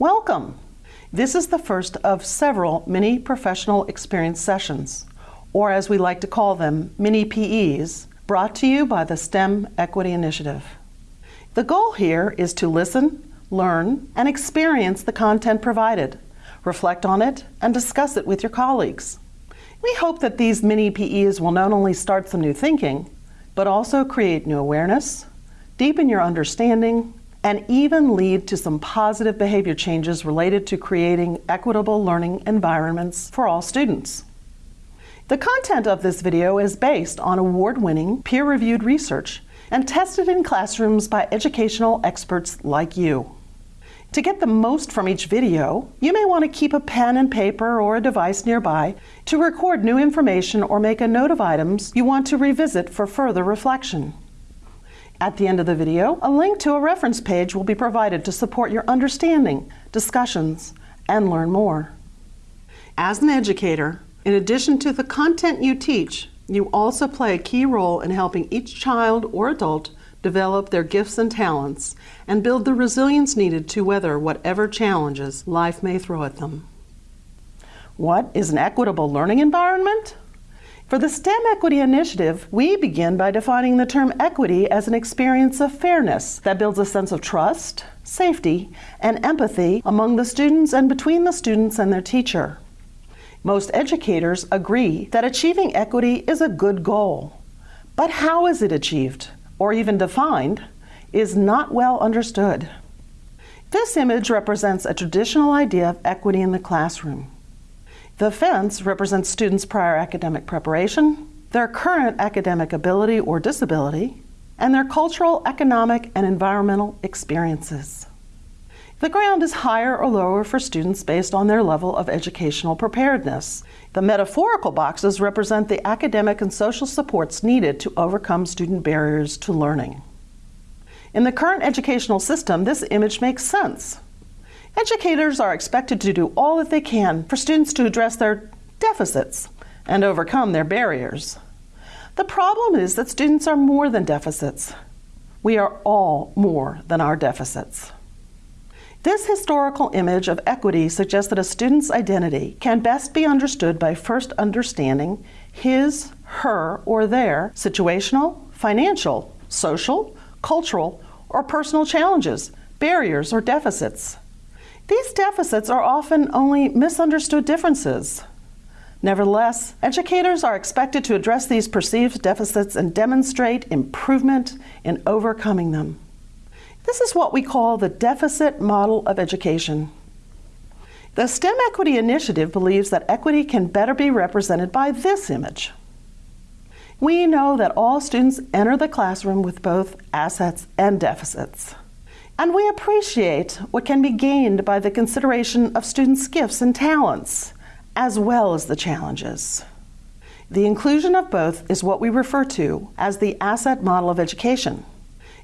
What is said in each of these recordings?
Welcome! This is the first of several mini professional experience sessions, or as we like to call them, mini PEs, brought to you by the STEM Equity Initiative. The goal here is to listen, learn, and experience the content provided, reflect on it, and discuss it with your colleagues. We hope that these mini PEs will not only start some new thinking, but also create new awareness, deepen your understanding, and even lead to some positive behavior changes related to creating equitable learning environments for all students. The content of this video is based on award-winning, peer-reviewed research and tested in classrooms by educational experts like you. To get the most from each video, you may want to keep a pen and paper or a device nearby to record new information or make a note of items you want to revisit for further reflection. At the end of the video, a link to a reference page will be provided to support your understanding, discussions, and learn more. As an educator, in addition to the content you teach, you also play a key role in helping each child or adult develop their gifts and talents, and build the resilience needed to weather whatever challenges life may throw at them. What is an equitable learning environment? For the STEM Equity Initiative, we begin by defining the term equity as an experience of fairness that builds a sense of trust, safety, and empathy among the students and between the students and their teacher. Most educators agree that achieving equity is a good goal. But how is it achieved? or even defined, is not well understood. This image represents a traditional idea of equity in the classroom. The fence represents students' prior academic preparation, their current academic ability or disability, and their cultural, economic, and environmental experiences. The ground is higher or lower for students based on their level of educational preparedness. The metaphorical boxes represent the academic and social supports needed to overcome student barriers to learning. In the current educational system, this image makes sense. Educators are expected to do all that they can for students to address their deficits and overcome their barriers. The problem is that students are more than deficits. We are all more than our deficits. This historical image of equity suggests that a student's identity can best be understood by first understanding his, her, or their situational, financial, social, cultural, or personal challenges, barriers, or deficits. These deficits are often only misunderstood differences. Nevertheless, educators are expected to address these perceived deficits and demonstrate improvement in overcoming them. This is what we call the deficit model of education. The STEM Equity Initiative believes that equity can better be represented by this image. We know that all students enter the classroom with both assets and deficits. And we appreciate what can be gained by the consideration of students' gifts and talents, as well as the challenges. The inclusion of both is what we refer to as the asset model of education.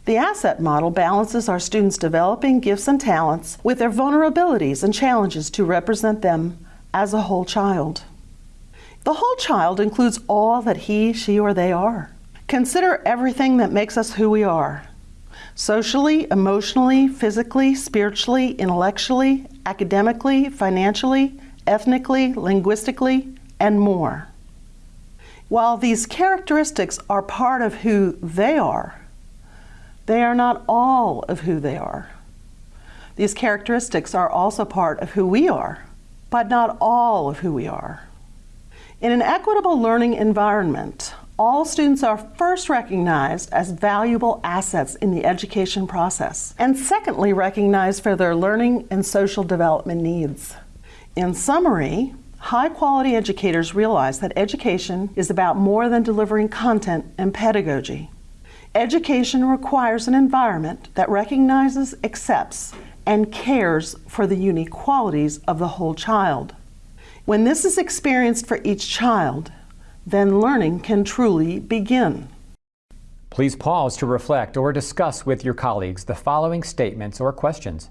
The asset model balances our students' developing gifts and talents with their vulnerabilities and challenges to represent them as a whole child. The whole child includes all that he, she, or they are. Consider everything that makes us who we are. Socially, emotionally, physically, spiritually, intellectually, academically, financially, ethnically, linguistically, and more. While these characteristics are part of who they are, they are not all of who they are. These characteristics are also part of who we are, but not all of who we are. In an equitable learning environment, all students are first recognized as valuable assets in the education process, and secondly recognized for their learning and social development needs. In summary, high-quality educators realize that education is about more than delivering content and pedagogy. Education requires an environment that recognizes, accepts, and cares for the unique qualities of the whole child. When this is experienced for each child, then learning can truly begin. Please pause to reflect or discuss with your colleagues the following statements or questions.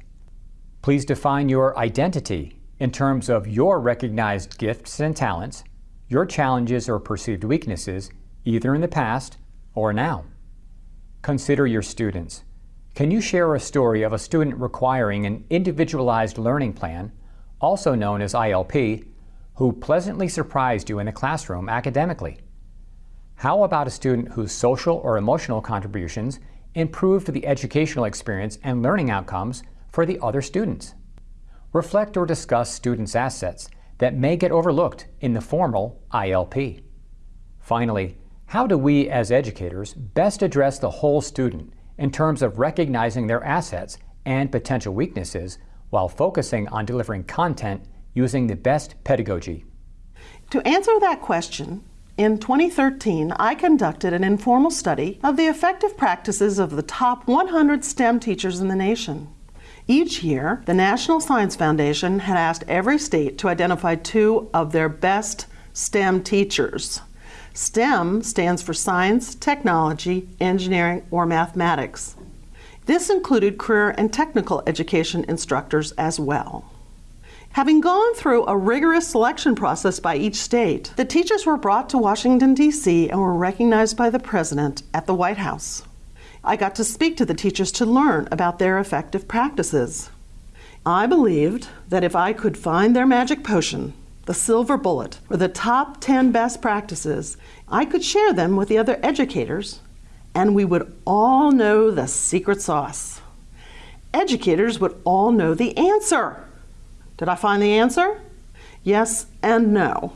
Please define your identity in terms of your recognized gifts and talents, your challenges or perceived weaknesses, either in the past or now. Consider your students. Can you share a story of a student requiring an individualized learning plan, also known as ILP, who pleasantly surprised you in the classroom academically? How about a student whose social or emotional contributions improved the educational experience and learning outcomes for the other students? Reflect or discuss students' assets that may get overlooked in the formal ILP. Finally, how do we as educators best address the whole student in terms of recognizing their assets and potential weaknesses while focusing on delivering content using the best pedagogy? To answer that question, in 2013, I conducted an informal study of the effective practices of the top 100 STEM teachers in the nation. Each year, the National Science Foundation had asked every state to identify two of their best STEM teachers. STEM stands for science, technology, engineering, or mathematics. This included career and technical education instructors as well. Having gone through a rigorous selection process by each state, the teachers were brought to Washington, D.C. and were recognized by the President at the White House. I got to speak to the teachers to learn about their effective practices. I believed that if I could find their magic potion, the silver bullet, or the top 10 best practices, I could share them with the other educators, and we would all know the secret sauce. Educators would all know the answer. Did I find the answer? Yes and no.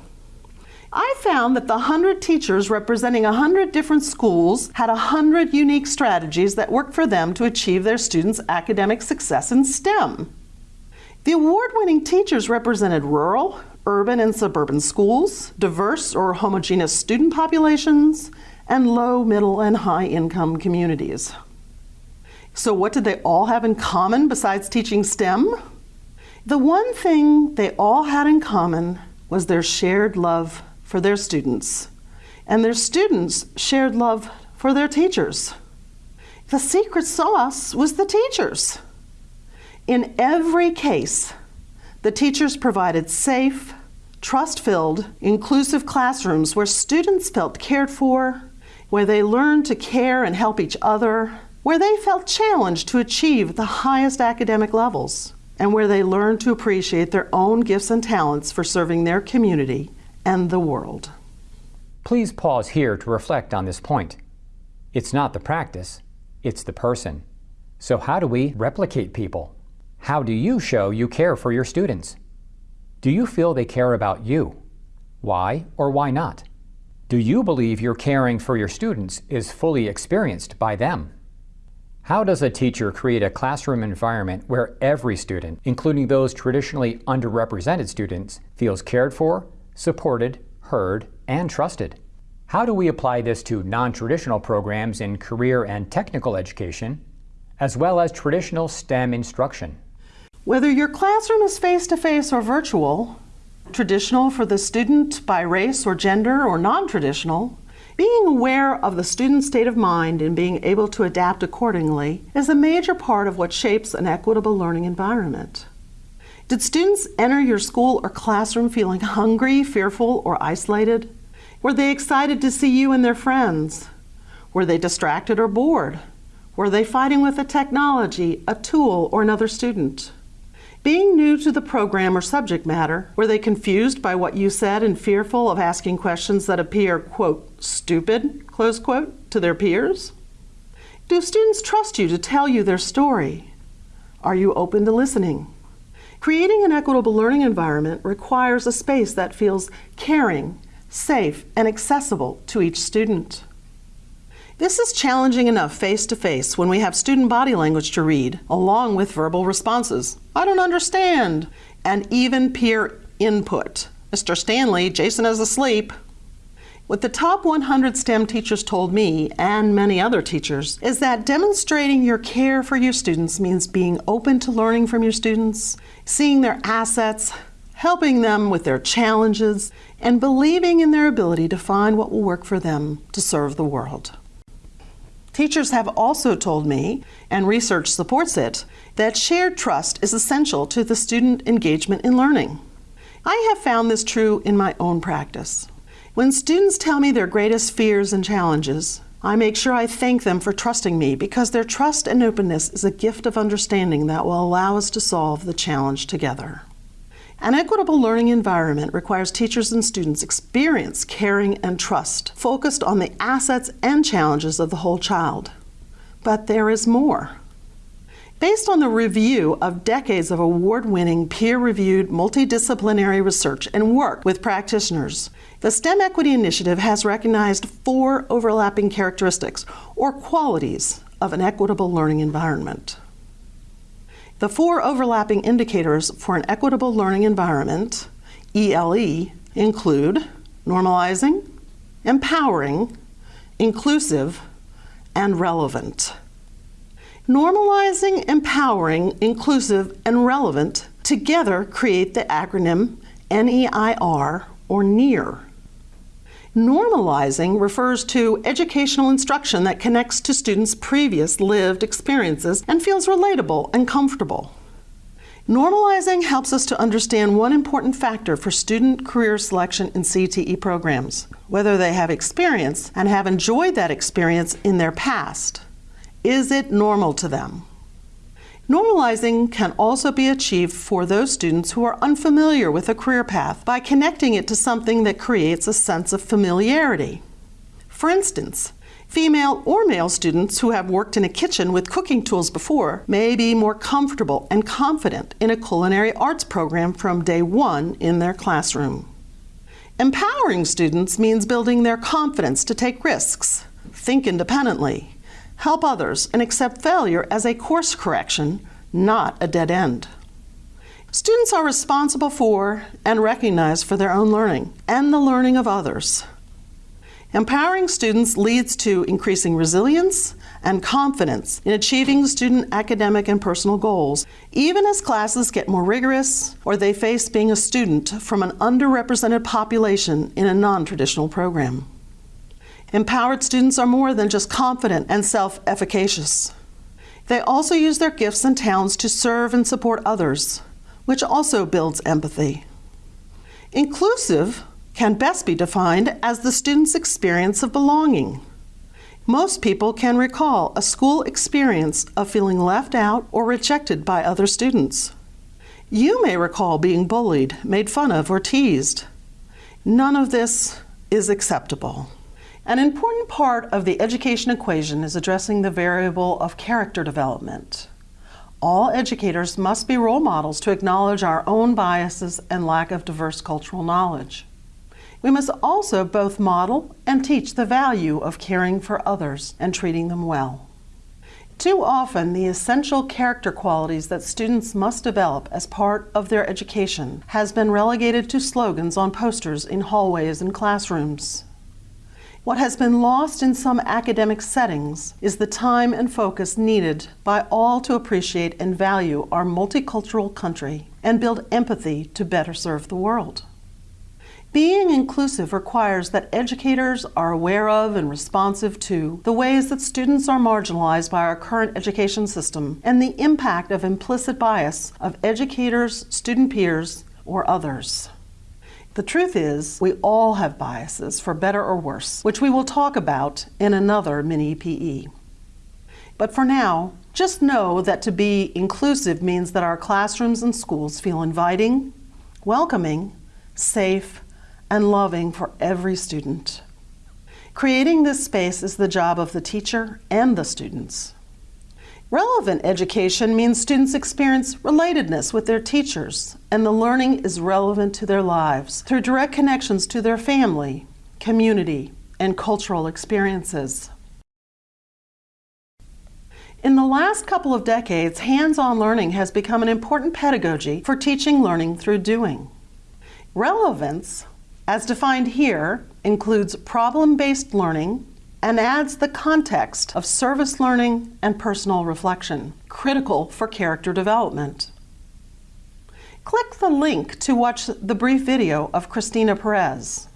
I found that the 100 teachers representing 100 different schools had 100 unique strategies that worked for them to achieve their students' academic success in STEM. The award winning teachers represented rural, urban, and suburban schools, diverse or homogeneous student populations, and low, middle, and high income communities. So, what did they all have in common besides teaching STEM? The one thing they all had in common was their shared love for their students, and their students shared love for their teachers. The secret sauce was the teachers. In every case, the teachers provided safe, trust filled, inclusive classrooms where students felt cared for, where they learned to care and help each other, where they felt challenged to achieve the highest academic levels and where they learn to appreciate their own gifts and talents for serving their community and the world. Please pause here to reflect on this point. It's not the practice, it's the person. So, how do we replicate people? How do you show you care for your students? Do you feel they care about you? Why or why not? Do you believe your caring for your students is fully experienced by them? How does a teacher create a classroom environment where every student, including those traditionally underrepresented students, feels cared for, supported, heard, and trusted? How do we apply this to non traditional programs in career and technical education, as well as traditional STEM instruction? Whether your classroom is face to face or virtual, traditional for the student by race or gender, or non traditional, being aware of the student's state of mind and being able to adapt accordingly is a major part of what shapes an equitable learning environment. Did students enter your school or classroom feeling hungry, fearful, or isolated? Were they excited to see you and their friends? Were they distracted or bored? Were they fighting with a technology, a tool, or another student? Being new to the program or subject matter, were they confused by what you said and fearful of asking questions that appear, quote, stupid, close quote, to their peers? Do students trust you to tell you their story? Are you open to listening? Creating an equitable learning environment requires a space that feels caring, safe, and accessible to each student. This is challenging enough face to face when we have student body language to read, along with verbal responses. I don't understand. And even peer input. Mr. Stanley, Jason is asleep. What the top 100 STEM teachers told me, and many other teachers, is that demonstrating your care for your students means being open to learning from your students, seeing their assets, helping them with their challenges, and believing in their ability to find what will work for them to serve the world. Teachers have also told me, and research supports it, that shared trust is essential to the student engagement in learning. I have found this true in my own practice. When students tell me their greatest fears and challenges, I make sure I thank them for trusting me because their trust and openness is a gift of understanding that will allow us to solve the challenge together. An equitable learning environment requires teachers and students experience caring and trust, focused on the assets and challenges of the whole child. But there is more. Based on the review of decades of award winning, peer reviewed, multidisciplinary research and work with practitioners, the STEM Equity Initiative has recognized four overlapping characteristics or qualities of an equitable learning environment. The four overlapping indicators for an equitable learning environment, ELE, include normalizing, empowering, inclusive, and relevant. Normalizing, empowering, inclusive, and relevant together create the acronym NEIR or NEAR. Normalizing refers to educational instruction that connects to students' previous lived experiences and feels relatable and comfortable. Normalizing helps us to understand one important factor for student career selection in CTE programs whether they have experience and have enjoyed that experience in their past. Is it normal to them? Normalizing can also be achieved for those students who are unfamiliar with a career path by connecting it to something that creates a sense of familiarity. For instance, female or male students who have worked in a kitchen with cooking tools before may be more comfortable and confident in a culinary arts program from day one in their classroom. Empowering students means building their confidence to take risks, think independently, help others, and accept failure as a course correction, not a dead end. Students are responsible for and recognized for their own learning and the learning of others. Empowering students leads to increasing resilience and confidence in achieving student academic and personal goals, even as classes get more rigorous or they face being a student from an underrepresented population in a non traditional program. Empowered students are more than just confident and self efficacious. They also use their gifts and talents to serve and support others, which also builds empathy. Inclusive can best be defined as the student's experience of belonging. Most people can recall a school experience of feeling left out or rejected by other students. You may recall being bullied, made fun of, or teased. None of this is acceptable. An important part of the education equation is addressing the variable of character development. All educators must be role models to acknowledge our own biases and lack of diverse cultural knowledge. We must also both model and teach the value of caring for others and treating them well. Too often, the essential character qualities that students must develop as part of their education has been relegated to slogans on posters in hallways and classrooms. What has been lost in some academic settings is the time and focus needed by all to appreciate and value our multicultural country and build empathy to better serve the world. Being inclusive requires that educators are aware of and responsive to the ways that students are marginalized by our current education system and the impact of implicit bias of educators, student peers, or others. The truth is, we all have biases, for better or worse, which we will talk about in another mini PE. But for now, just know that to be inclusive means that our classrooms and schools feel inviting, welcoming, safe, and loving for every student. Creating this space is the job of the teacher and the students. Relevant education means students experience relatedness with their teachers, and the learning is relevant to their lives through direct connections to their family, community, and cultural experiences. In the last couple of decades, hands on learning has become an important pedagogy for teaching learning through doing. Relevance, as defined here, includes problem based learning and adds the context of service learning and personal reflection, critical for character development. Click the link to watch the brief video of Christina Perez.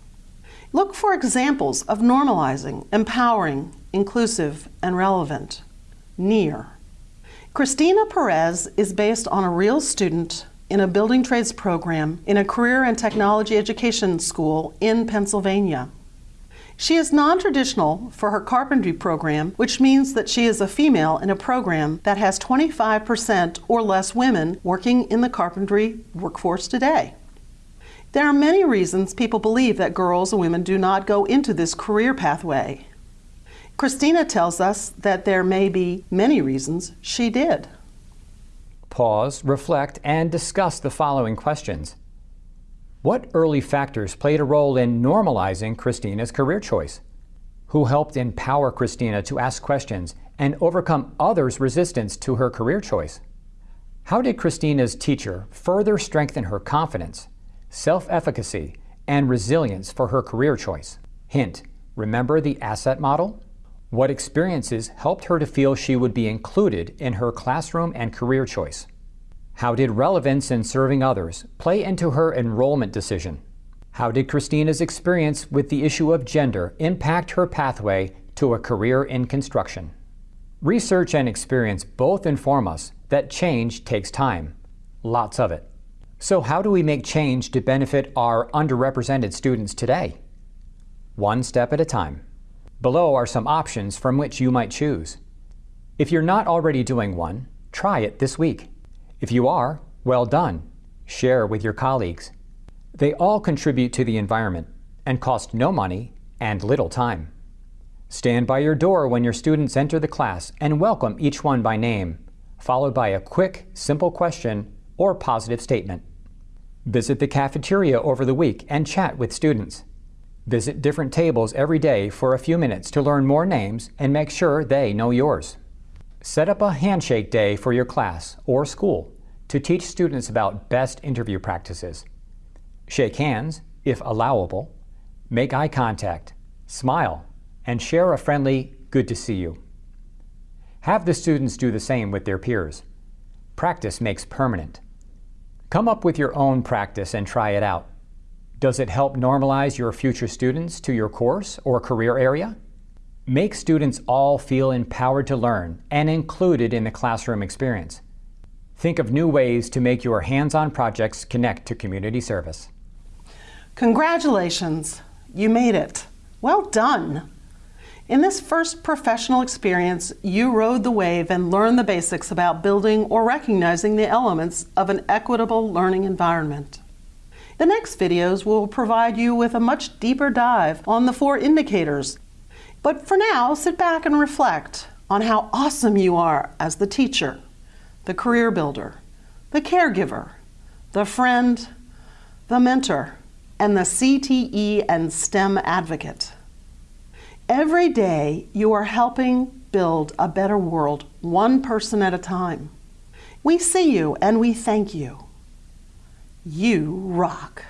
Look for examples of normalizing, empowering, inclusive, and relevant. Near. Christina Perez is based on a real student in a building trades program in a career and technology education school in Pennsylvania. She is non traditional for her carpentry program, which means that she is a female in a program that has 25% or less women working in the carpentry workforce today. There are many reasons people believe that girls and women do not go into this career pathway. Christina tells us that there may be many reasons she did. Pause, reflect, and discuss the following questions. What early factors played a role in normalizing Christina's career choice? Who helped empower Christina to ask questions and overcome others' resistance to her career choice? How did Christina's teacher further strengthen her confidence, self efficacy, and resilience for her career choice? Hint Remember the asset model? What experiences helped her to feel she would be included in her classroom and career choice? How did relevance in serving others play into her enrollment decision? How did Christina's experience with the issue of gender impact her pathway to a career in construction? Research and experience both inform us that change takes time, lots of it. So, how do we make change to benefit our underrepresented students today? One step at a time. Below are some options from which you might choose. If you're not already doing one, try it this week. If you are, well done. Share with your colleagues. They all contribute to the environment and cost no money and little time. Stand by your door when your students enter the class and welcome each one by name, followed by a quick, simple question or positive statement. Visit the cafeteria over the week and chat with students. Visit different tables every day for a few minutes to learn more names and make sure they know yours. Set up a handshake day for your class or school to teach students about best interview practices. Shake hands, if allowable, make eye contact, smile, and share a friendly, good to see you. Have the students do the same with their peers. Practice makes permanent. Come up with your own practice and try it out. Does it help normalize your future students to your course or career area? Make students all feel empowered to learn and included in the classroom experience. Think of new ways to make your hands-on projects connect to community service. Congratulations! You made it. Well done! In this first professional experience, you rode the wave and learned the basics about building or recognizing the elements of an equitable learning environment. The next videos will provide you with a much deeper dive on the four indicators but for now, sit back and reflect on how awesome you are as the teacher, the career builder, the caregiver, the friend, the mentor, and the CTE and STEM advocate. Every day, you are helping build a better world, one person at a time. We see you and we thank you. You rock.